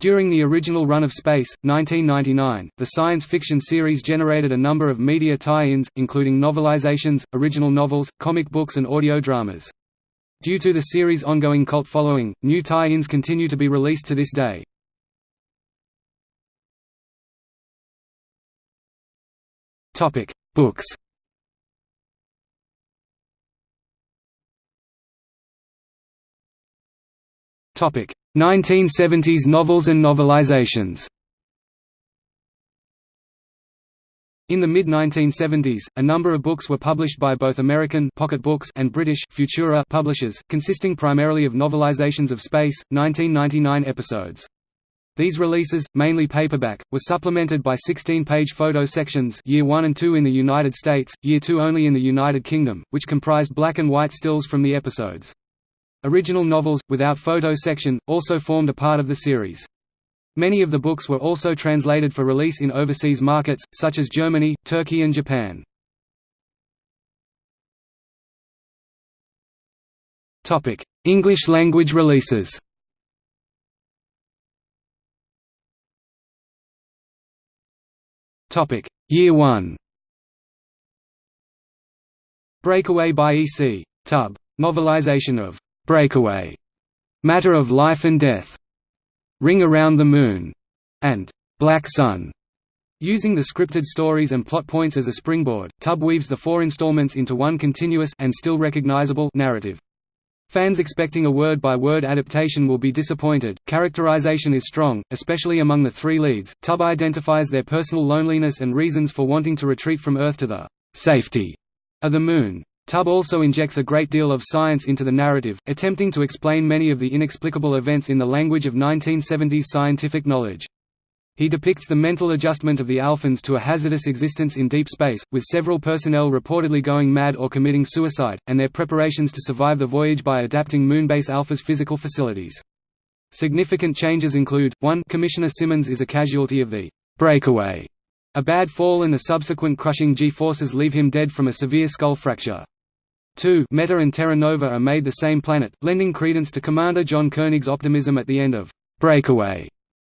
During the original run of Space, 1999, the science fiction series generated a number of media tie-ins, including novelizations, original novels, comic books and audio dramas. Due to the series' ongoing cult following, new tie-ins continue to be released to this day. Books Topic: 1970s novels and novelizations. In the mid-1970s, a number of books were published by both American Pocket Books and British Futura publishers, consisting primarily of novelizations of Space, 1999 episodes. These releases, mainly paperback, were supplemented by 16-page photo sections year 1 and 2 in the United States, year 2 only in the United Kingdom, which comprised black and white stills from the episodes. Original novels, without photo section, also formed a part of the series. Many of the books were also translated for release in overseas markets, such as Germany, Turkey and Japan. English language releases Year 1 Breakaway by E. C. Tubb. Novelization of Breakaway, Matter of Life and Death, Ring Around the Moon, and Black Sun. Using the scripted stories and plot points as a springboard, Tubb weaves the four installments into one continuous and still recognizable narrative. Fans expecting a word-by-word -word adaptation will be disappointed. Characterization is strong, especially among the three leads. Tubb identifies their personal loneliness and reasons for wanting to retreat from Earth to the safety of the Moon. Tubb also injects a great deal of science into the narrative, attempting to explain many of the inexplicable events in the language of 1970s scientific knowledge. He depicts the mental adjustment of the Alphans to a hazardous existence in deep space, with several personnel reportedly going mad or committing suicide, and their preparations to survive the voyage by adapting Moonbase Alpha's physical facilities. Significant changes include, 1 Commissioner Simmons is a casualty of the breakaway. A bad fall and the subsequent crushing G-forces leave him dead from a severe skull fracture. 2 Meta and Terra Nova are made the same planet, lending credence to Commander John Koenig's optimism at the end of Breakaway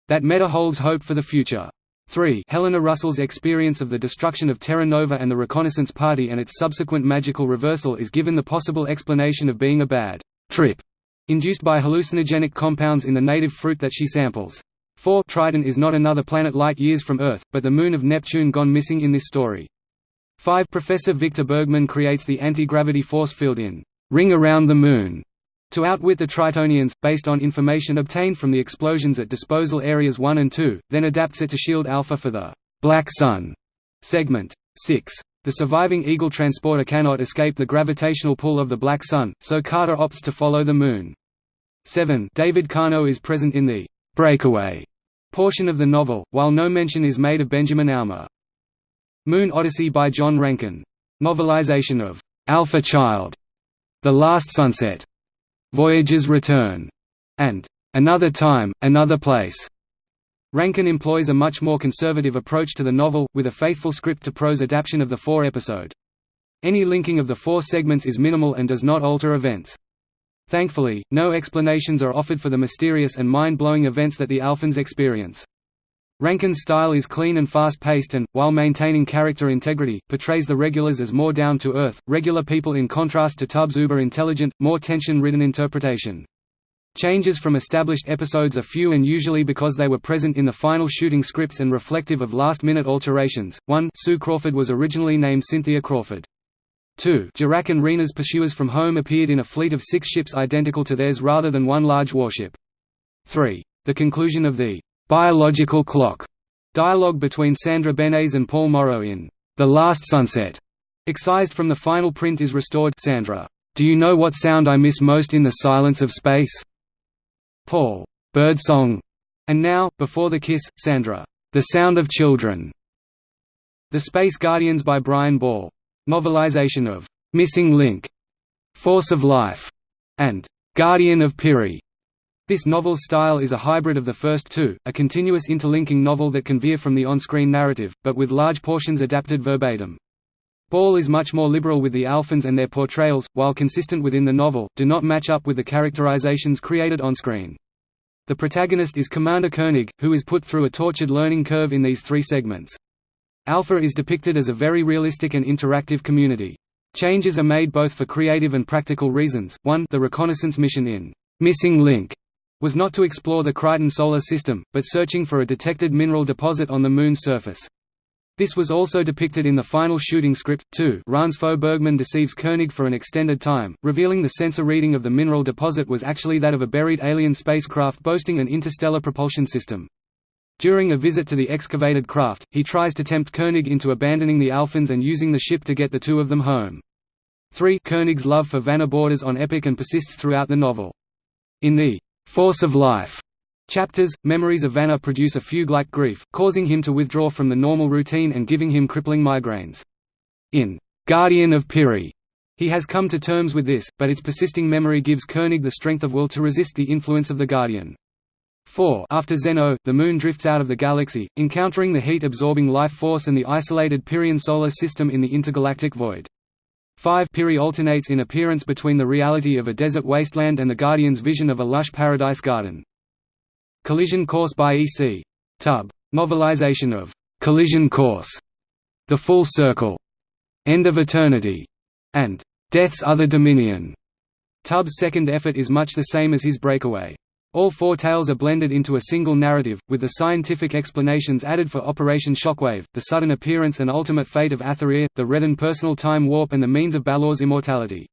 that Meta holds hope for the future. 3 Helena Russell's experience of the destruction of Terra Nova and the reconnaissance party and its subsequent magical reversal is given the possible explanation of being a bad trip induced by hallucinogenic compounds in the native fruit that she samples. 4 Triton is not another planet light years from Earth, but the moon of Neptune gone missing in this story. 5 Professor Victor Bergman creates the anti-gravity force field in Ring Around the Moon to outwit the Tritonians, based on information obtained from the explosions at Disposal Areas 1 and 2, then adapts it to shield Alpha for the Black Sun segment. 6. The surviving Eagle transporter cannot escape the gravitational pull of the Black Sun, so Carter opts to follow the Moon. 7. David Kano is present in the breakaway portion of the novel, while no mention is made of Benjamin Ouma. Moon Odyssey by John Rankin. Novelization of Alpha Child, The Last Sunset, Voyager's Return, and Another Time, Another Place. Rankin employs a much more conservative approach to the novel, with a faithful script-to-prose adaptation of the four-episode. Any linking of the four segments is minimal and does not alter events. Thankfully, no explanations are offered for the mysterious and mind-blowing events that the Alphans experience. Rankin's style is clean and fast-paced and, while maintaining character integrity, portrays the regulars as more down-to-earth, regular people in contrast to Tubbs' uber-intelligent, more tension-ridden interpretation. Changes from established episodes are few and usually because they were present in the final shooting scripts and reflective of last-minute alterations. 1 Sue Crawford was originally named Cynthia Crawford. 2 Jarak and Rena's pursuers from home appeared in a fleet of six ships identical to theirs rather than one large warship. 3 The conclusion of the Biological Clock. Dialogue between Sandra Benes and Paul Morrow in The Last Sunset, excised from the final print is restored. Sandra, "'Do you know what sound I miss most in the silence of space?' Paul, "'Bird song' and now, before the kiss, Sandra, "'The sound of children' The Space Guardians by Brian Ball. Novelization of "'Missing Link", "'Force of Life' and "'Guardian of Piri' This novel's style is a hybrid of the first two, a continuous interlinking novel that can veer from the on-screen narrative, but with large portions adapted verbatim. Ball is much more liberal with the Alphans and their portrayals, while consistent within the novel, do not match up with the characterizations created on screen. The protagonist is Commander Koenig, who is put through a tortured learning curve in these three segments. Alpha is depicted as a very realistic and interactive community. Changes are made both for creative and practical reasons. 1 The reconnaissance mission in Missing Link was not to explore the Kryten solar system, but searching for a detected mineral deposit on the Moon's surface. This was also depicted in the final shooting script, too Ransfo Bergman deceives Koenig for an extended time, revealing the sensor reading of the mineral deposit was actually that of a buried alien spacecraft boasting an interstellar propulsion system. During a visit to the excavated craft, he tries to tempt Koenig into abandoning the Alphans and using the ship to get the two of them home. 3 Koenig's love for Vanna borders on epic and persists throughout the novel. In the Force of Life chapters, memories of Vanna produce a fugue-like grief, causing him to withdraw from the normal routine and giving him crippling migraines. In Guardian of Piri, he has come to terms with this, but its persisting memory gives Koenig the strength of will to resist the influence of the Guardian. 4 After Zenno, the Moon drifts out of the galaxy, encountering the heat-absorbing life force and the isolated Pyrian solar system in the intergalactic void. 5 Piri alternates in appearance between the reality of a desert wasteland and the Guardian's vision of a lush paradise garden. Collision Course by E.C. Tubb. Novelization of Collision Course, The Full Circle, End of Eternity, and Death's Other Dominion. Tubb's second effort is much the same as his breakaway. All four tales are blended into a single narrative, with the scientific explanations added for Operation Shockwave, the sudden appearance and ultimate fate of Astheria, the Rethan personal time warp and the means of Balor's immortality.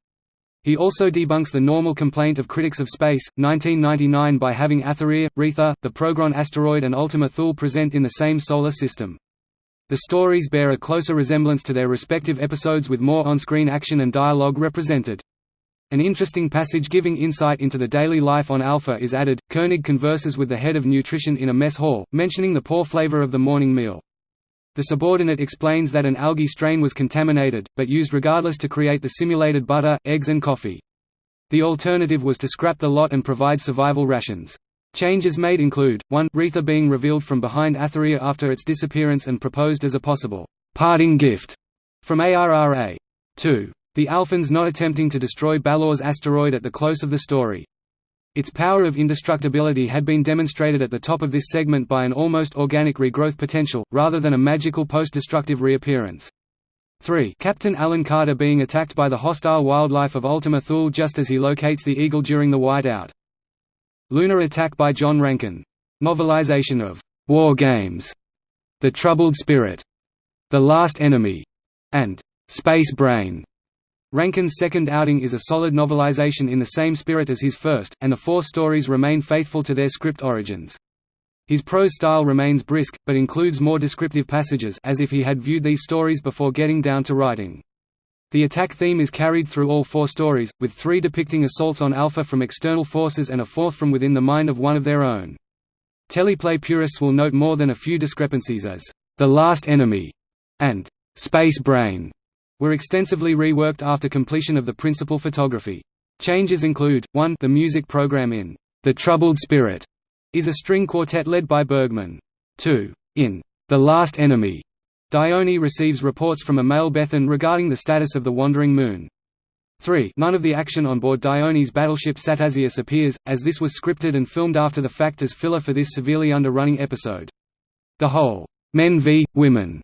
He also debunks the normal complaint of critics of Space, 1999 by having Astheria, Retha, the Progron asteroid and Ultima Thule present in the same solar system. The stories bear a closer resemblance to their respective episodes with more on-screen action and dialogue represented. An interesting passage giving insight into the daily life on Alpha is added. Koenig converses with the head of nutrition in a mess hall, mentioning the poor flavor of the morning meal. The subordinate explains that an algae strain was contaminated, but used regardless to create the simulated butter, eggs and coffee. The alternative was to scrap the lot and provide survival rations. Changes made include, 1 Retha being revealed from behind Astheria after its disappearance and proposed as a possible parting gift from ARRA. 2 the Alphans not attempting to destroy Balor's asteroid at the close of the story. Its power of indestructibility had been demonstrated at the top of this segment by an almost organic regrowth potential, rather than a magical post-destructive reappearance. 3 Captain Alan Carter being attacked by the hostile wildlife of Ultima Thule just as he locates the Eagle during the whiteout. Lunar attack by John Rankin. Novelization of War Games, The Troubled Spirit, The Last Enemy, and Space Brain. Rankin's second outing is a solid novelization in the same spirit as his first, and the four stories remain faithful to their script origins. His prose style remains brisk, but includes more descriptive passages as if he had viewed these stories before getting down to writing. The attack theme is carried through all four stories, with three depicting assaults on Alpha from external forces and a fourth from within the mind of one of their own. Teleplay purists will note more than a few discrepancies as, "...the last enemy", and "...space brain", were extensively reworked after completion of the principal photography. Changes include, 1 the music program in The Troubled Spirit is a string quartet led by Bergman. 2. In The Last Enemy, Dione receives reports from a male Bethan regarding the status of the wandering moon. 3 None of the action on board Dione's battleship Satazius appears, as this was scripted and filmed after the fact as filler for this severely underrunning episode. The whole men v. women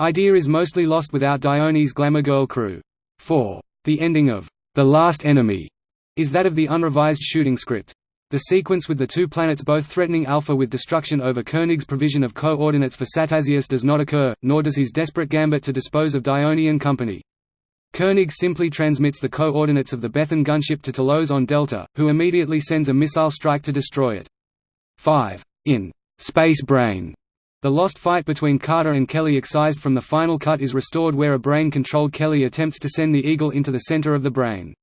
Idea is mostly lost without Dione's glamour girl crew. 4. The ending of The Last Enemy is that of the unrevised shooting script. The sequence with the two planets both threatening Alpha with destruction over Koenig's provision of coordinates for Satazius does not occur, nor does his desperate gambit to dispose of Dione and company. Koenig simply transmits the coordinates of the Bethan gunship to Telos on Delta, who immediately sends a missile strike to destroy it. 5. In Space Brain, the lost fight between Carter and Kelly excised from the final cut is restored where a brain-controlled Kelly attempts to send the Eagle into the center of the brain.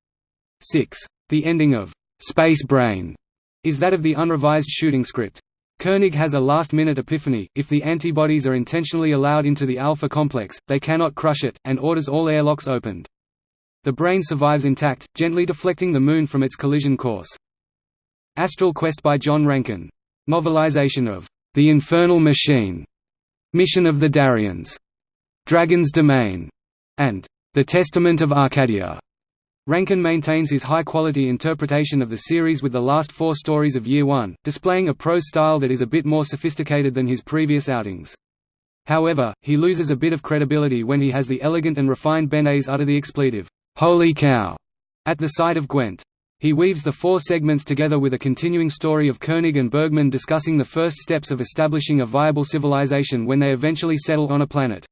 6. The ending of Space Brain is that of the unrevised shooting script. Koenig has a last-minute epiphany, if the antibodies are intentionally allowed into the alpha complex, they cannot crush it, and orders all airlocks opened. The brain survives intact, gently deflecting the Moon from its collision course. Astral Quest by John Rankin. Novelization of the Infernal Machine, Mission of the Darians, Dragon's Domain, and The Testament of Arcadia. Rankin maintains his high-quality interpretation of the series with the last four stories of Year One, displaying a prose style that is a bit more sophisticated than his previous outings. However, he loses a bit of credibility when he has the elegant and refined Benes utter the expletive, "'Holy cow!' at the sight of Gwent. He weaves the four segments together with a continuing story of Koenig and Bergman discussing the first steps of establishing a viable civilization when they eventually settle on a planet.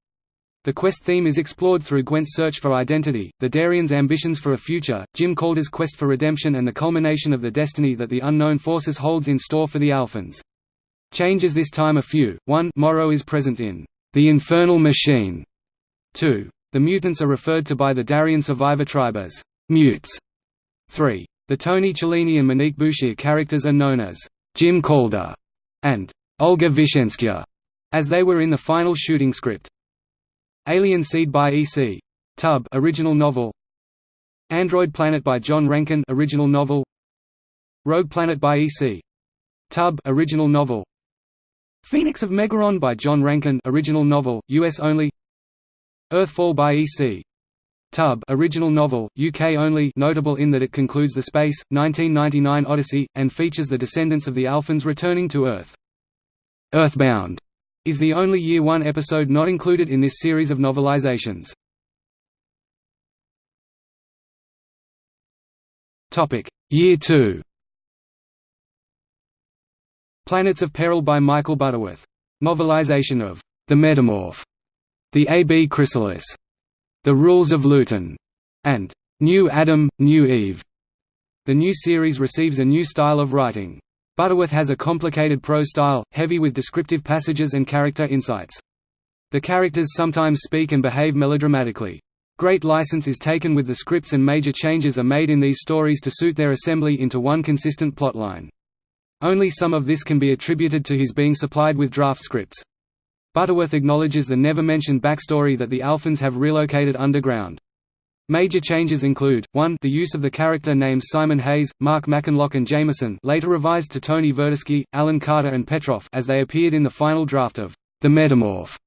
The quest theme is explored through Gwent's search for identity, the Darians' ambitions for a future, Jim Calder's quest for redemption and the culmination of the destiny that the Unknown Forces holds in store for the Alphans. Changes this time a few, 1 Morrow is present in The Infernal Machine. 2. The mutants are referred to by the Darian survivor tribe as mutes. 3. The Tony Cellini and Monique Bouchier characters are known as Jim Calder and Olga Vishenskaya, as they were in the final shooting script. Alien Seed by E.C. Tubb original novel Android Planet by John Rankin original novel Rogue Planet by E.C. Tubb original novel Phoenix of Megaron by John Rankin original novel US only Earthfall by E.C. Tubb original novel, UK only notable in that it concludes the Space, 1999 Odyssey, and features the descendants of the Alphans returning to Earth. Earthbound is the only Year One episode not included in this series of novelizations. Year 2 Planets of Peril by Michael Butterworth. Novelization of The Metamorph, The A.B. Chrysalis, The Rules of Luton, and New Adam, New Eve. The new series receives a new style of writing. Butterworth has a complicated prose style, heavy with descriptive passages and character insights. The characters sometimes speak and behave melodramatically. Great license is taken with the scripts and major changes are made in these stories to suit their assembly into one consistent plotline. Only some of this can be attributed to his being supplied with draft scripts. Butterworth acknowledges the never-mentioned backstory that the Alphans have relocated underground. Major changes include, 1 the use of the character names Simon Hayes, Mark Mackenlock and Jameson later revised to Tony Verdeschi, Alan Carter and Petroff as they appeared in the final draft of The Metamorph.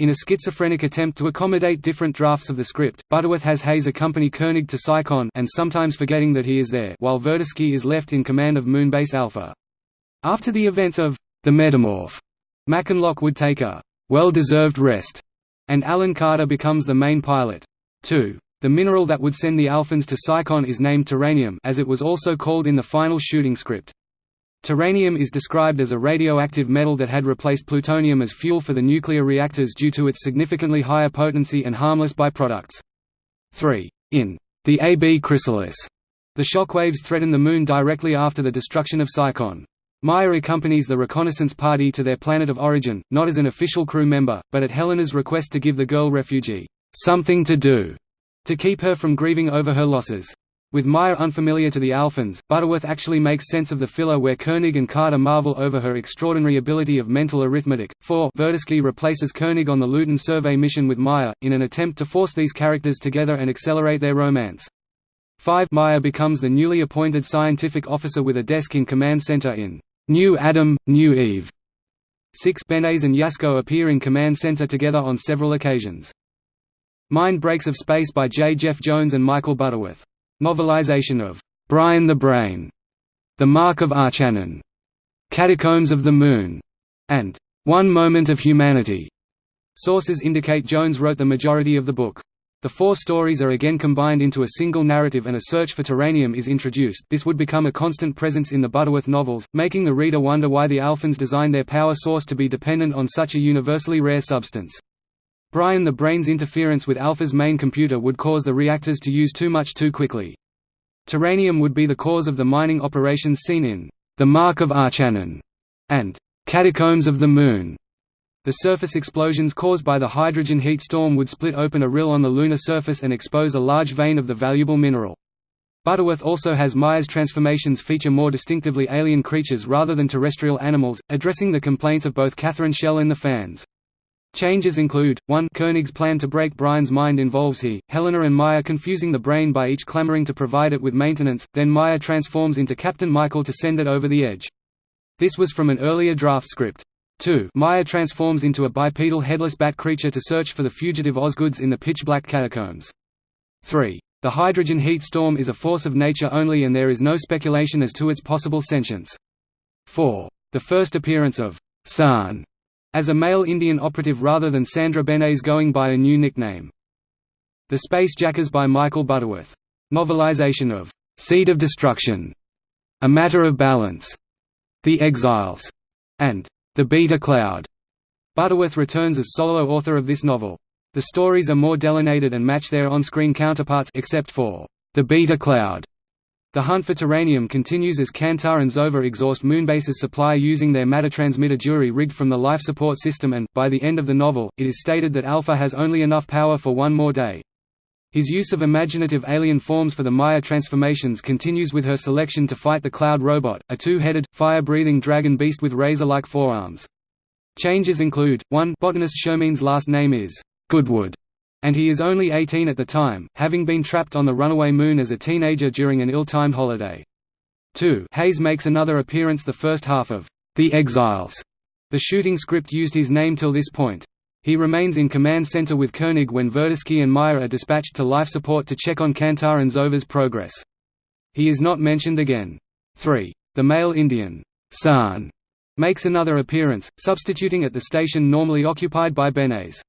In a schizophrenic attempt to accommodate different drafts of the script, Butterworth has Hayes accompany Koenig to Psychon and sometimes forgetting that he is there while Verdeschi is left in command of Moonbase Alpha. After the events of The Metamorph, Mackenlock would take a well-deserved rest, and Alan Carter becomes the main pilot. 2. The mineral that would send the Alphans to Psychon is named Terranium as it was also called in the final shooting script. Terranium is described as a radioactive metal that had replaced plutonium as fuel for the nuclear reactors due to its significantly higher potency and harmless byproducts. 3. In the AB Chrysalis, the shockwaves threaten the Moon directly after the destruction of Psychon. Maya accompanies the reconnaissance party to their planet of origin, not as an official crew member, but at Helena's request to give the girl refugee something to do to keep her from grieving over her losses. With Maya unfamiliar to the Alphans, Butterworth actually makes sense of the filler where Koenig and Carter marvel over her extraordinary ability of mental arithmetic. 4 Verdeschi replaces Koenig on the Luton survey mission with Maya, in an attempt to force these characters together and accelerate their romance. 5 Maya becomes the newly appointed scientific officer with a desk in Command Center in New Adam, New Eve. 6 Benes and Yasko appear in Command Center together on several occasions. Mind Breaks of Space by J. Jeff Jones and Michael Butterworth. Novelization of Brian the Brain, The Mark of Archanon, Catacombs of the Moon, and One Moment of Humanity. Sources indicate Jones wrote the majority of the book. The four stories are again combined into a single narrative and a search for terranium is introduced this would become a constant presence in the Butterworth novels, making the reader wonder why the Alphans designed their power source to be dependent on such a universally rare substance. Brian the Brain's interference with Alpha's main computer would cause the reactors to use too much too quickly. Terranium would be the cause of the mining operations seen in The Mark of Archanon and Catacombs of the Moon. The surface explosions caused by the hydrogen heat storm would split open a rill on the lunar surface and expose a large vein of the valuable mineral. Butterworth also has Maya's transformations feature more distinctively alien creatures rather than terrestrial animals, addressing the complaints of both Catherine Schell and the fans. Changes include, 1 Koenig's plan to break Brian's mind involves he, Helena and Maya confusing the brain by each clamoring to provide it with maintenance, then Maya transforms into Captain Michael to send it over the edge. This was from an earlier draft script. 2 Maya transforms into a bipedal headless bat creature to search for the fugitive Osgoods in the pitch-black catacombs. 3. The hydrogen heat storm is a force of nature only and there is no speculation as to its possible sentience. 4. The first appearance of San as a male Indian operative rather than Sandra Benes going by a new nickname. The Space Jackers by Michael Butterworth. Novelization of Seed of Destruction, A Matter of Balance, The Exiles, and The Beta Cloud. Butterworth returns as solo author of this novel. The stories are more delineated and match their on-screen counterparts except for The Beta Cloud. The hunt for Terranium continues as Kantar and Zova exhaust Moonbase's supply using their matter transmitter jury rigged from the life support system and, by the end of the novel, it is stated that Alpha has only enough power for one more day. His use of imaginative alien forms for the Maya transformations continues with her selection to fight the Cloud Robot, a two-headed, fire-breathing dragon beast with razor-like forearms. Changes include, 1 botanist Shermin's last name is Goodwood, and he is only 18 at the time, having been trapped on the runaway moon as a teenager during an ill-timed holiday. 2 Hayes makes another appearance the first half of The Exiles. The shooting script used his name till this point. He remains in command center with Koenig when Verdeschi and Maya are dispatched to life support to check on Kantar and Zova's progress. He is not mentioned again. 3. The male Indian, San, makes another appearance, substituting at the station normally occupied by Benes.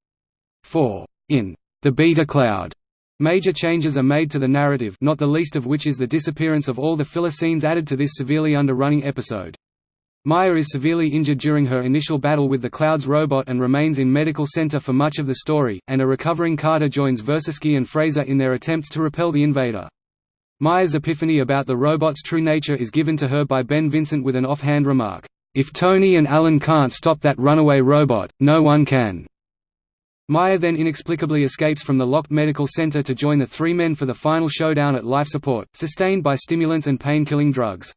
4. In The Beta Cloud, Major changes are made to the narrative not the least of which is the disappearance of all the filler scenes added to this severely underrunning episode. Maya is severely injured during her initial battle with the Clouds robot and remains in medical center for much of the story, and a recovering Carter joins Verdeschi and Fraser in their attempts to repel the invader. Maya's epiphany about the robot's true nature is given to her by Ben Vincent with an offhand remark, "'If Tony and Alan can't stop that runaway robot, no one can.'" Maya then inexplicably escapes from the locked medical center to join the three men for the final showdown at life support, sustained by stimulants and pain-killing drugs.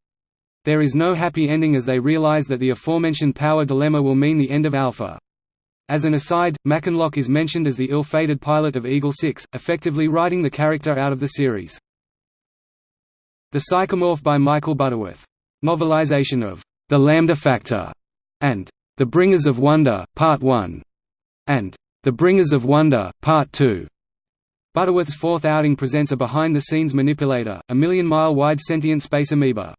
There is no happy ending as they realize that the aforementioned power dilemma will mean the end of Alpha. As an aside, Mackenlock is mentioned as the ill-fated pilot of Eagle 6, effectively writing the character out of the series. The Psychomorph by Michael Butterworth. Novelization of The Lambda Factor and The Bringers of Wonder, Part 1 and The Bringers of Wonder, Part 2. Butterworth's fourth outing presents a behind-the-scenes manipulator, a million-mile-wide sentient space amoeba.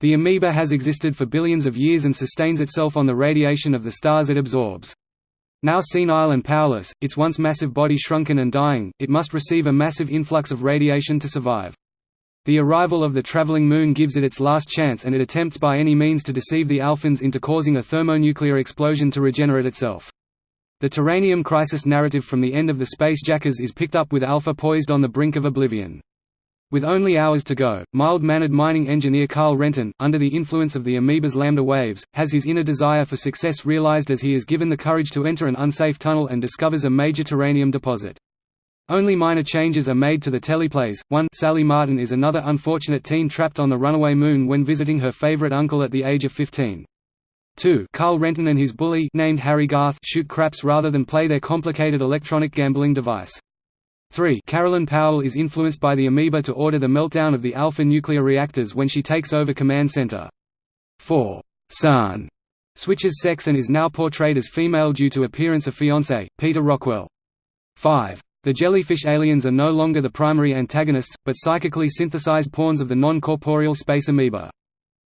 The amoeba has existed for billions of years and sustains itself on the radiation of the stars it absorbs. Now senile and powerless, its once massive body shrunken and dying, it must receive a massive influx of radiation to survive. The arrival of the traveling moon gives it its last chance and it attempts by any means to deceive the Alphans into causing a thermonuclear explosion to regenerate itself. The Terranium crisis narrative from the end of the Space Jackers is picked up with Alpha poised on the brink of oblivion. With only hours to go, mild-mannered mining engineer Carl Renton, under the influence of the amoeba's lambda waves, has his inner desire for success realized as he is given the courage to enter an unsafe tunnel and discovers a major terranium deposit. Only minor changes are made to the teleplays. 1 Sally Martin is another unfortunate teen trapped on the runaway moon when visiting her favorite uncle at the age of 15. 2 Carl Renton and his bully named Harry Garth shoot craps rather than play their complicated electronic gambling device. 3 Carolyn Powell is influenced by the amoeba to order the meltdown of the alpha nuclear reactors when she takes over command center. 4 San switches sex and is now portrayed as female due to appearance of fiancé, Peter Rockwell. 5. The jellyfish aliens are no longer the primary antagonists, but psychically synthesized pawns of the non-corporeal space amoeba.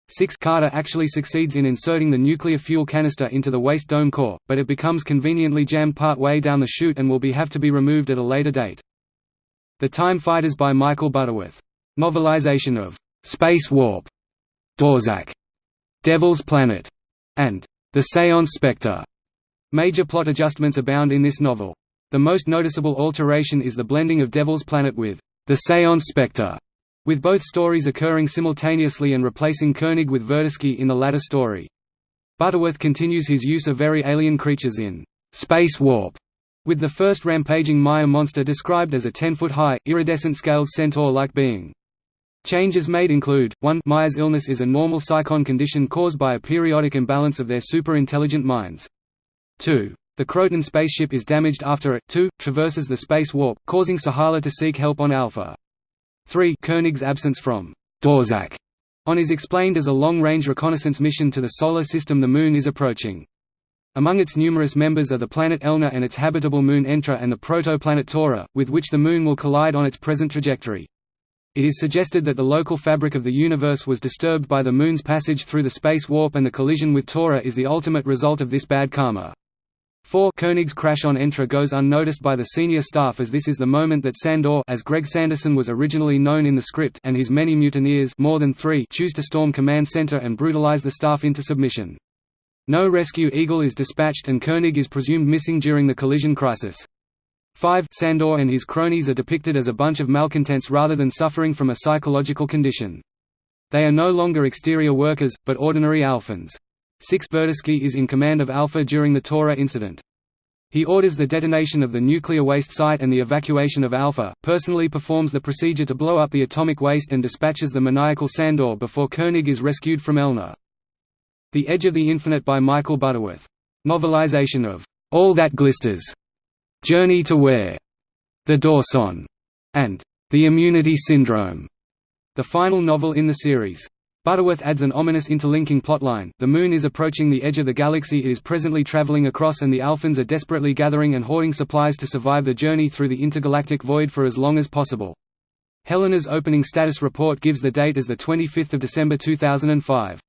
6 Carter actually succeeds in inserting the nuclear fuel canister into the waste dome core, but it becomes conveniently jammed part way down the chute and will be have to be removed at a later date. The Time Fighters by Michael Butterworth. Novelization of Space Warp, Dorzak, Devil's Planet, and The Seance Spectre. Major plot adjustments abound in this novel. The most noticeable alteration is the blending of Devil's Planet with The Seance Spectre with both stories occurring simultaneously and replacing Koenig with Verdeschi in the latter story. Butterworth continues his use of very alien creatures in Space Warp, with the first rampaging Maya monster described as a 10-foot-high, iridescent-scaled centaur-like being. Changes made include, 1 Maya's illness is a normal psychon condition caused by a periodic imbalance of their super-intelligent minds. 2. The Croton spaceship is damaged after it, 2, traverses the space warp, causing Sahala to seek help on Alpha. 3 Koenig's absence from Dorzak on is explained as a long-range reconnaissance mission to the solar system the Moon is approaching. Among its numerous members are the planet Elna and its habitable moon Entra and the protoplanet Tora, with which the Moon will collide on its present trajectory. It is suggested that the local fabric of the universe was disturbed by the Moon's passage through the space warp and the collision with Tora is the ultimate result of this bad karma. 4 Koenig's crash on Entra goes unnoticed by the senior staff as this is the moment that Sandor as Greg Sanderson was originally known in the script and his many mutineers more than three choose to storm command center and brutalize the staff into submission. No rescue Eagle is dispatched and Koenig is presumed missing during the collision crisis. 5 Sandor and his cronies are depicted as a bunch of malcontents rather than suffering from a psychological condition. They are no longer exterior workers, but ordinary Alphans. 6 Verdeschi is in command of Alpha during the Tora incident. He orders the detonation of the nuclear waste site and the evacuation of Alpha, personally performs the procedure to blow up the atomic waste and dispatches the maniacal Sandor before Koenig is rescued from Elna. The Edge of the Infinite by Michael Butterworth. Novelization of All That Glisters, Journey to Where, The Dorcons, and The Immunity Syndrome, the final novel in the series. Butterworth adds an ominous interlinking plotline, the Moon is approaching the edge of the galaxy it is presently traveling across and the Alphans are desperately gathering and hoarding supplies to survive the journey through the intergalactic void for as long as possible. Helena's opening status report gives the date as 25 December 2005.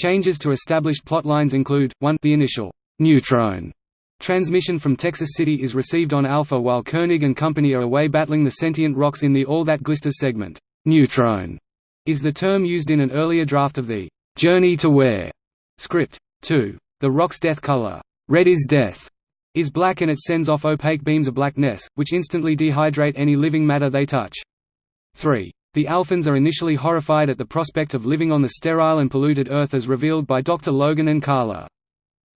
Changes to established plotlines include, 1 the initial «neutrone» transmission from Texas City is received on Alpha while Koenig and company are away battling the sentient rocks in the All That Glisters segment. «Neutrone» is the term used in an earlier draft of the «Journey to Where» script. 2. The rock's death color, red is death, is black and it sends off opaque beams of blackness, which instantly dehydrate any living matter they touch. 3. The Alphans are initially horrified at the prospect of living on the sterile and polluted Earth as revealed by Dr. Logan and Carla.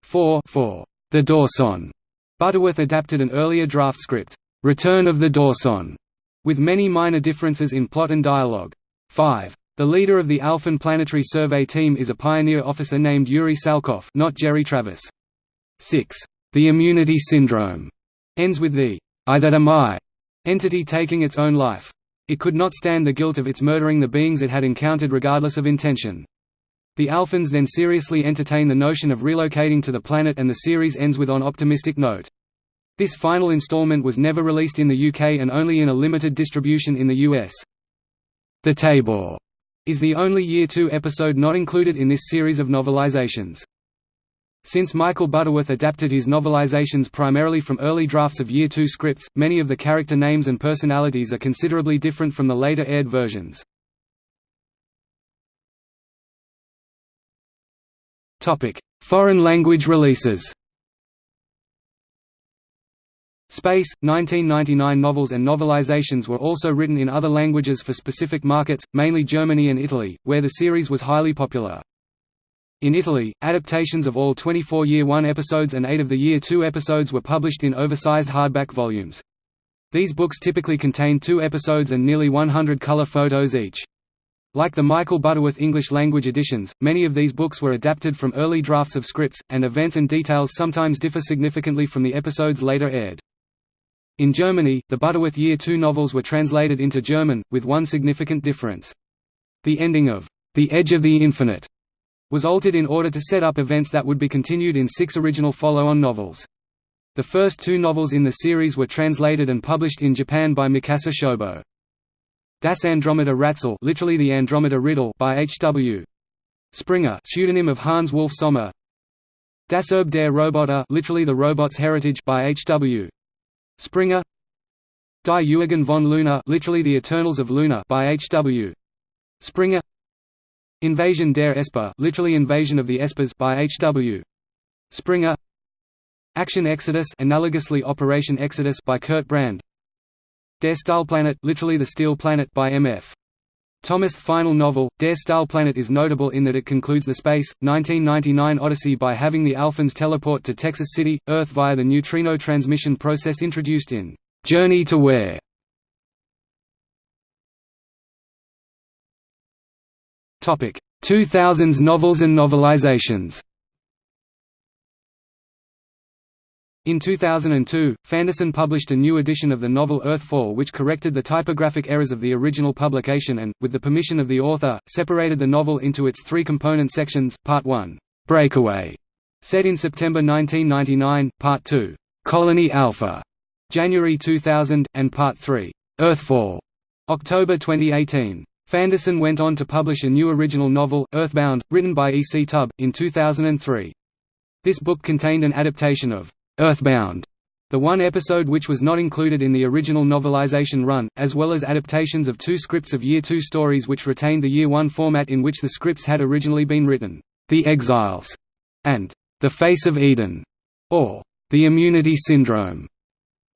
4 for The Dorcons. Butterworth adapted an earlier draft script, Return of the Dorcons, with many minor differences in plot and dialogue. 5. The leader of the Alphan Planetary Survey Team is a pioneer officer named Yuri Salkov not Jerry Travis. 6. The Immunity Syndrome ends with the I that am I entity taking its own life. It could not stand the guilt of its murdering the beings it had encountered regardless of intention. The Alphans then seriously entertain the notion of relocating to the planet and the series ends with on optimistic note. This final installment was never released in the UK and only in a limited distribution in the US. The Tabor is the only Year 2 episode not included in this series of novelizations. Since Michael Butterworth adapted his novelizations primarily from early drafts of Year 2 scripts, many of the character names and personalities are considerably different from the later aired versions. Foreign language releases Space, 1999 novels and novelizations were also written in other languages for specific markets, mainly Germany and Italy, where the series was highly popular. In Italy, adaptations of all 24 Year 1 episodes and 8 of the Year 2 episodes were published in oversized hardback volumes. These books typically contain two episodes and nearly 100 color photos each. Like the Michael Butterworth English-language editions, many of these books were adapted from early drafts of scripts, and events and details sometimes differ significantly from the episodes later aired. In Germany, the Butterworth Year 2 novels were translated into German, with one significant difference. The ending of The Edge of the Infinite was altered in order to set up events that would be continued in six original follow-on novels. The first two novels in the series were translated and published in Japan by Mikasa Shobo. Das Andromeda Rätsel literally the Andromeda Riddle by H.W. Springer pseudonym of Hans Wolf Sommer Das Erbe der Roboter literally the Robot's Heritage by H.W. Springer Die Ewigen von Luna literally the Eternals of Luna by H.W. Springer Invasion der Esper literally Invasion of the Espers by H.W. Springer Action Exodus analogously Operation Exodus by Kurt Brand Der Stahlplanet literally The Steel Planet by M.F. Thomas' final novel, Der Stahlplanet is notable in that it concludes the Space, 1999 Odyssey by having the Alphans teleport to Texas City, Earth via the neutrino transmission process introduced in Journey to Where. Topic: 2000s novels and novelizations. In 2002, Fanderson published a new edition of the novel Earthfall which corrected the typographic errors of the original publication and, with the permission of the author, separated the novel into its three component sections, Part 1, Breakaway, Set in September 1999, Part 2, Colony Alpha, January 2000, and Part 3, Earthfall, October 2018. Fanderson went on to publish a new original novel, Earthbound, written by E. C. Tubb, in 2003. This book contained an adaptation of Earthbound, the one episode which was not included in the original novelization run, as well as adaptations of two scripts of Year 2 stories which retained the Year 1 format in which the scripts had originally been written, The Exiles, and The Face of Eden, or The Immunity Syndrome.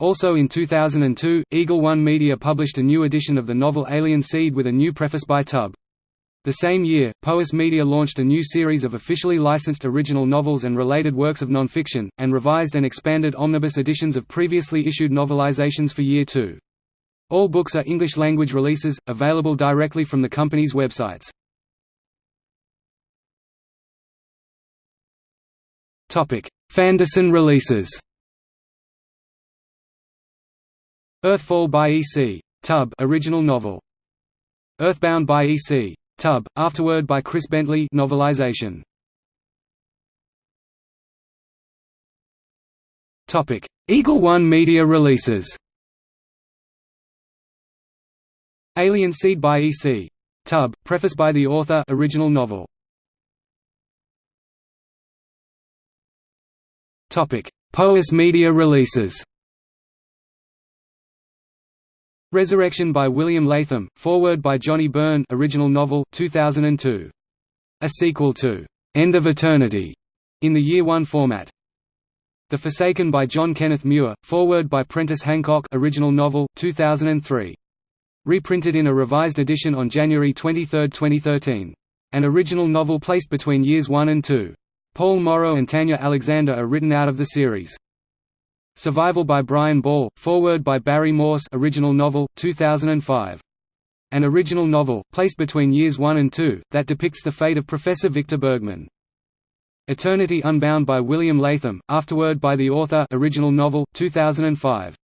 Also in 2002, Eagle One Media published a new edition of the novel Alien Seed with a new preface by Tubb. The same year, Powys Media launched a new series of officially licensed original novels and related works of nonfiction, and revised and expanded omnibus editions of previously issued novelizations for Year 2. All books are English-language releases, available directly from the company's websites. Fanderson releases Earthfall by E. C. Tubb original novel. Earthbound by E. C. Tubb, afterword by Chris Bentley novelization. Topic: Eagle One Media releases. Alien Seed by E. C. Tubb, preface by the author original novel. Topic: Powys Media releases. Resurrection by William Latham, foreword by Johnny Byrne original novel, 2002. A sequel to «End of Eternity» in the Year One format. The Forsaken by John Kenneth Muir, foreword by Prentice Hancock original novel, 2003. Reprinted in a revised edition on January 23, 2013. An original novel placed between Years 1 and 2. Paul Morrow and Tanya Alexander are written out of the series. Survival by Brian Ball, foreword by Barry Morse original novel, 2005. An original novel, placed between years 1 and 2, that depicts the fate of Professor Victor Bergman. Eternity Unbound by William Latham, afterword by the author original novel, 2005.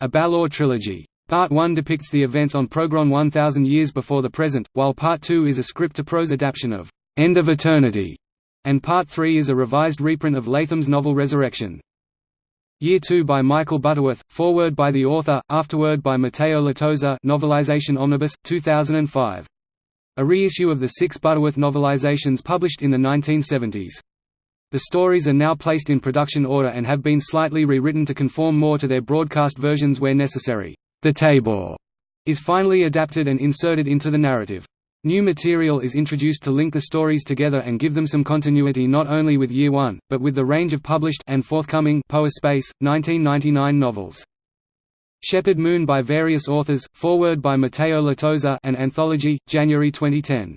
A Balor trilogy. Part 1 depicts the events on Progron 1000 years before the present, while Part 2 is a script-to-prose adaptation of «End of Eternity», and Part 3 is a revised reprint of Latham's novel Resurrection. Year 2 by Michael Butterworth, foreword by the author, afterword by Matteo Latosa novelization omnibus, 2005. A reissue of the six Butterworth novelizations published in the 1970s. The stories are now placed in production order and have been slightly rewritten to conform more to their broadcast versions where necessary. The Tabor is finally adapted and inserted into the narrative. New material is introduced to link the stories together and give them some continuity not only with Year One, but with the range of published and forthcoming Powys Space, 1999 novels. Shepherd Moon by various authors, foreword by Matteo Latosa and Anthology, January 2010.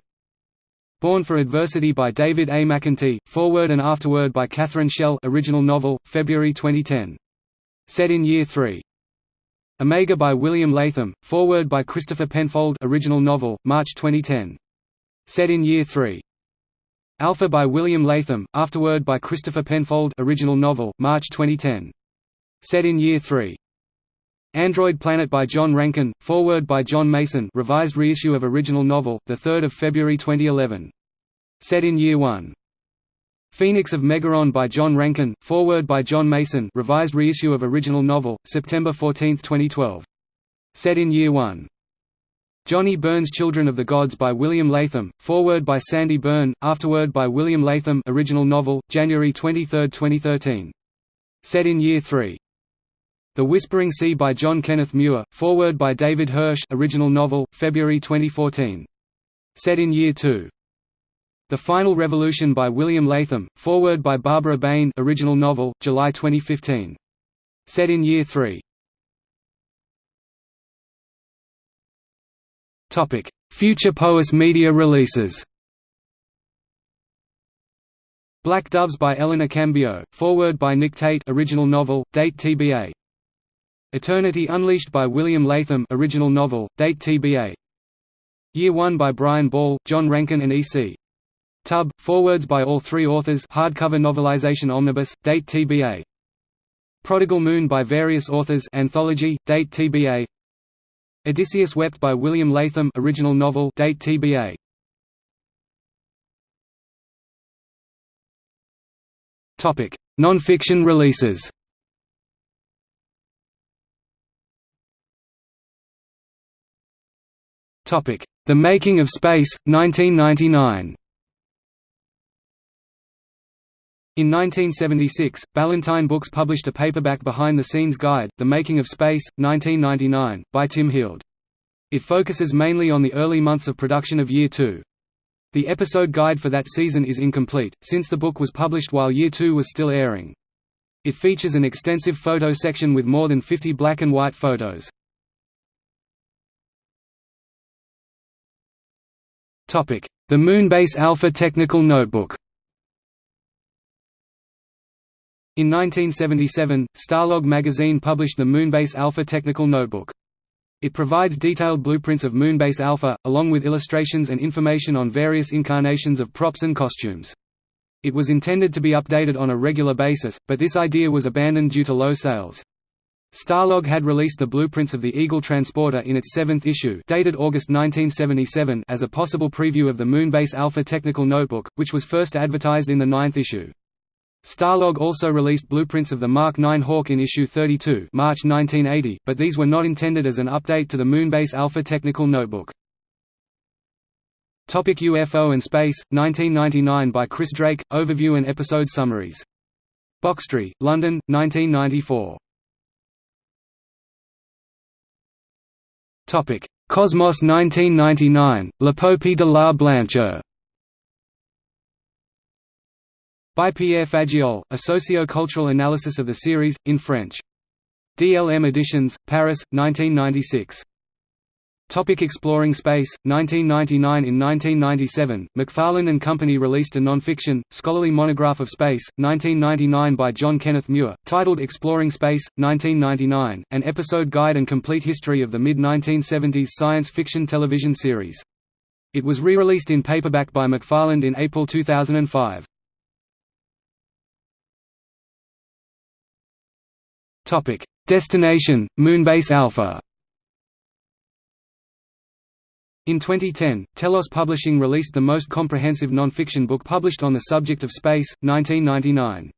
Born for Adversity by David A. McEntee, foreword and afterword by Catherine Schell original novel, February 2010. Set in Year 3. Omega by William Latham, foreword by Christopher Penfold original novel, March 2010. Set in Year 3. Alpha by William Latham, afterword by Christopher Penfold original novel, March 2010. Set in Year 3. Android Planet by John Rankin, foreword by John Mason revised reissue of original novel, 3 February 2011. Set in Year 1. Phoenix of Megaron by John Rankin, foreword by John Mason revised reissue of original novel, September 14, 2012. Set in Year 1. Johnny Byrne's Children of the Gods by William Latham, foreword by Sandy Byrne, afterword by William Latham original novel, January 23, 2013. Set in Year 3. The Whispering Sea by John Kenneth Muir, foreword by David Hirsch original novel, February 2014. Set in Year 2. The Final Revolution by William Latham, foreword by Barbara Bain original novel, July 2015. Set in Year 3. Future Powys media releases Black Doves by Eleanor Cambio, foreword by Nick Tate original novel, date TBA. Eternity Unleashed by William Latham original novel, date TBA. Year 1 by Brian Ball, John Rankin and E.C. Tubb, forewords by all three authors hardcover novelization omnibus, date TBA. Prodigal Moon by various authors anthology, date TBA. Odysseus Wept by William Latham original novel, date TBA. Non-fiction releases Topic: The Making of Space, 1999 In 1976, Ballantine Books published a paperback behind-the-scenes guide, The Making of Space, 1999, by Tim Heald. It focuses mainly on the early months of production of Year 2. The episode guide for that season is incomplete, since the book was published while Year 2 was still airing. It features an extensive photo section with more than 50 black and white photos. The Moonbase Alpha Technical Notebook In 1977, Starlog magazine published the Moonbase Alpha Technical Notebook. It provides detailed blueprints of Moonbase Alpha, along with illustrations and information on various incarnations of props and costumes. It was intended to be updated on a regular basis, but this idea was abandoned due to low sales. Starlog had released the blueprints of the Eagle transporter in its seventh issue dated August 1977 as a possible preview of the Moonbase Alpha Technical Notebook, which was first advertised in the ninth issue. Starlog also released blueprints of the Mark 9 Hawk in issue 32 March 1980, but these were not intended as an update to the Moonbase Alpha Technical Notebook. Topic UFO and Space, 1999 by Chris Drake, Overview and Episode Summaries. Boxtree, London, 1994. Topic: Cosmos 1999, La L'Épopée de la Blancheur. By Pierre Fagiol, a socio-cultural analysis of the series, in French. DLM Editions, Paris, 1996. Topic exploring space, 1999 In 1997, McFarland and Company released a non-fiction, scholarly monograph of space, 1999 by John Kenneth Muir, titled Exploring Space, 1999, an episode guide and complete history of the mid-1970s science fiction television series. It was re-released in paperback by McFarland in April 2005. Topic: Destination Moonbase Alpha. In 2010, Telos Publishing released the most comprehensive non-fiction book published on the subject of space, 1999.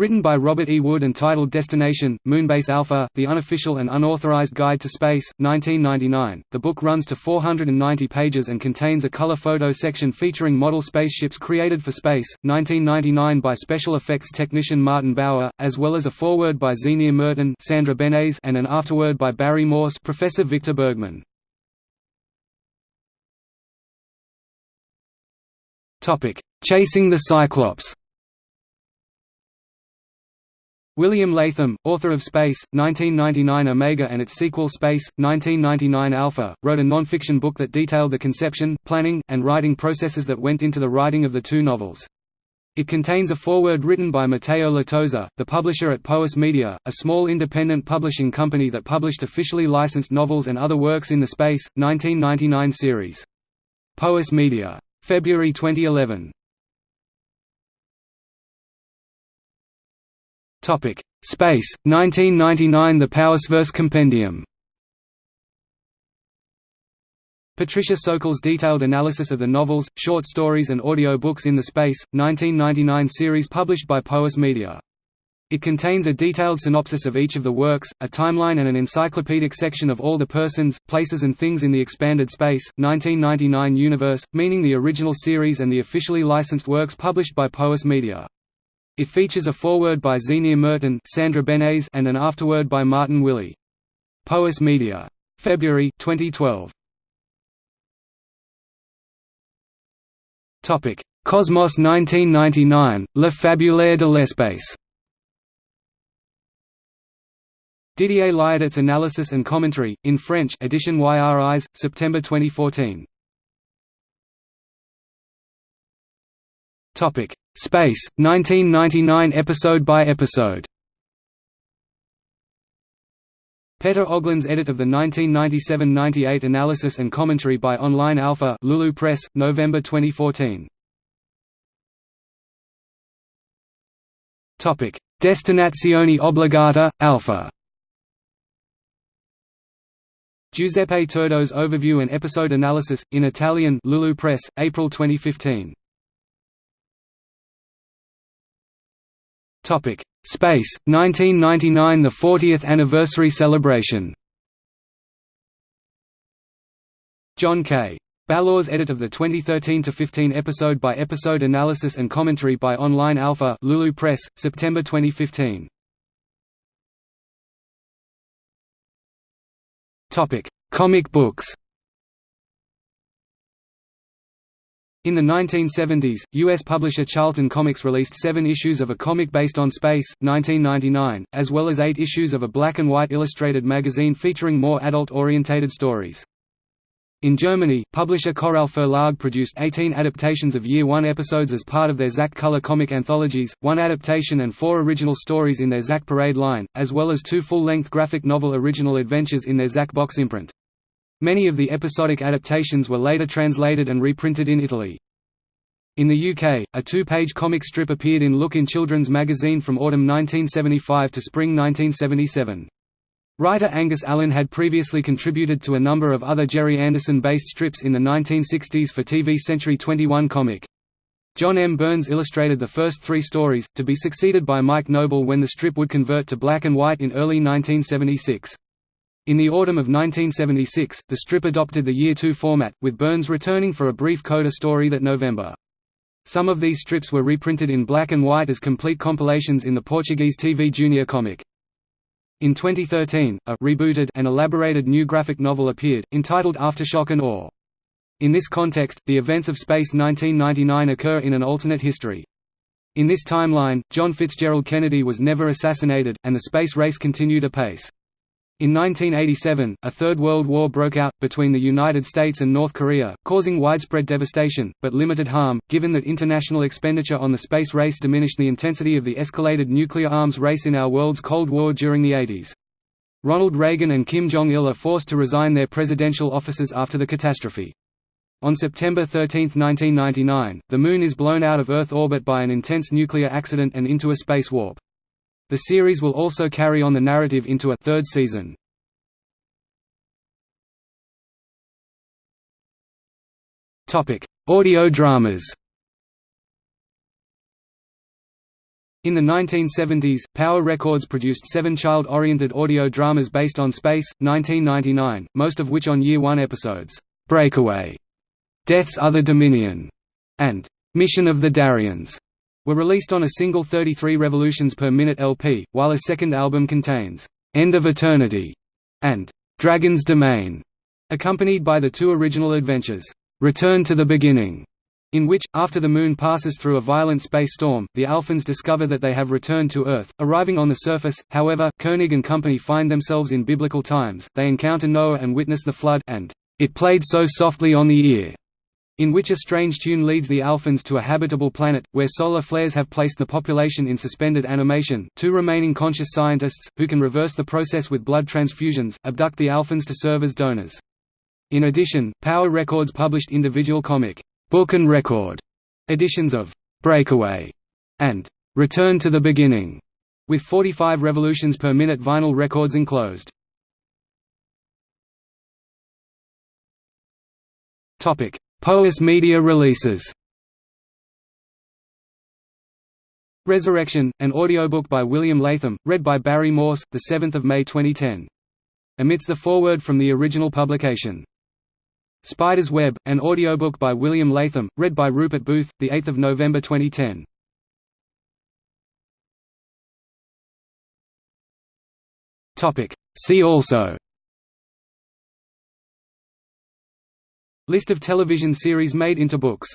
Written by Robert E. Wood and titled Destination, Moonbase Alpha, The Unofficial and Unauthorized Guide to Space, 1999, the book runs to 490 pages and contains a color photo section featuring model spaceships created for space, 1999 by special effects technician Martin Bower, as well as a foreword by Zienia Merton Sandra Benes and an afterword by Barry Morse Professor Victor Bergman. Chasing the Cyclops William Latham, author of Space, 1999 Omega and its sequel Space, 1999 Alpha, wrote a non-fiction book that detailed the conception, planning, and writing processes that went into the writing of the two novels. It contains a foreword written by Matteo Latoza, the publisher at Powys Media, a small independent publishing company that published officially licensed novels and other works in the Space, 1999 series. Powys Media. February 2011. Topic: Space, 1999 The Powysverse Compendium. Patricia Sokol's detailed analysis of the novels, short stories and audio books in the Space, 1999 series published by Powys Media. It contains a detailed synopsis of each of the works, a timeline and an encyclopedic section of all the persons, places and things in the expanded Space, 1999 universe, meaning the original series and the officially licensed works published by Powys Media. It features a foreword by Zienia Merton Sandra Benes and an afterword by Martin Willey. Powys Media. February 2012. Topic: Cosmos 1999, Le Fabulaire de l'espace. Didier Liodet's analysis and commentary, in French edition YRIs, September 2014. Topic: Space, 1999 episode by episode. Peter Oglin's edit of the 1997–98 analysis and commentary by Online Alpha Lulu Press, November 2014. Topic: Destinazione obbligata, Alpha. Giuseppe Turdo's overview and episode analysis, in Italian Lulu Press, April 2015. Topic: Space 1999 the 40th anniversary celebration. John K. Ballours edit of the 2013-15 episode-by-episode analysis and commentary by Online Alpha Lulu Press, September 2015. Topic: Comic books. In the 1970s, U.S. publisher Charlton Comics released seven issues of a comic based on space, 1999, as well as eight issues of a black-and-white illustrated magazine featuring more adult-orientated stories. In Germany, publisher Koralle Verlag produced 18 adaptations of Year One episodes as part of their Zack Color comic anthologies, one adaptation and four original stories in their Zack Parade line, as well as two full-length graphic novel original adventures in their Zack Box imprint. Many of the episodic adaptations were later translated and reprinted in Italy. In the UK, a two-page comic strip appeared in Look in Children's magazine from autumn 1975 to spring 1977. Writer Angus Allan had previously contributed to a number of other Gerry Anderson-based strips in the 1960s for TV Century 21 comic. John M. Burns illustrated the first three stories, to be succeeded by Mike Noble when the strip would convert to black and white in early 1976. In the autumn of 1976, the strip adopted the Year 2 format, with Burns returning for a brief coda story that November. Some of these strips were reprinted in black and white as complete compilations in the Portuguese TV Junior comic. In 2013, a rebooted and elaborated new graphic novel appeared, entitled Aftershock and Awe. In this context, the events of Space 1999 occur in an alternate history. In this timeline, John Fitzgerald Kennedy was never assassinated, and the space race continued apace. In 1987, a Third World War broke out, between the United States and North Korea, causing widespread devastation, but limited harm, given that international expenditure on the space race diminished the intensity of the escalated nuclear arms race in our world's Cold War during the 80s. Ronald Reagan and Kim Jong-il are forced to resign their presidential offices after the catastrophe. On September 13, 1999, the Moon is blown out of Earth orbit by an intense nuclear accident and into a space warp. The series will also carry on the narrative into a third season. Topic: Audio dramas. In the 1970s, Power Records produced seven child-oriented audio dramas based on Space, 1999, most of which on Year One episodes, Breakaway, Death's Other Dominion, and Mission of the Darians were released on a single 33 revolutions per minute LP, while a second album contains End of Eternity and Dragon's Domain, accompanied by the two original adventures, Return to the Beginning, in which, after the Moon passes through a violent space storm, the Alphans discover that they have returned to Earth. Arriving on the surface, however, Koenig and company find themselves in biblical times, they encounter Noah and witness the flood, and, "...it played so softly on the ear." In which a strange tune leads the Alphans to a habitable planet, where solar flares have placed the population in suspended animation. Two remaining conscious scientists, who can reverse the process with blood transfusions, abduct the Alphans to serve as donors. In addition, Power Records published individual comic, book and record editions of Breakaway and Return to the Beginning, with 45 revolutions per minute vinyl records enclosed. Topic: Powys Media releases Resurrection, an audiobook by William Latham, read by Barry Morse, 7 May 2010. Amidst the foreword from the original publication. Spider's Web, an audiobook by William Latham, read by Rupert Booth, 8 November 2010. See also List of television series made into books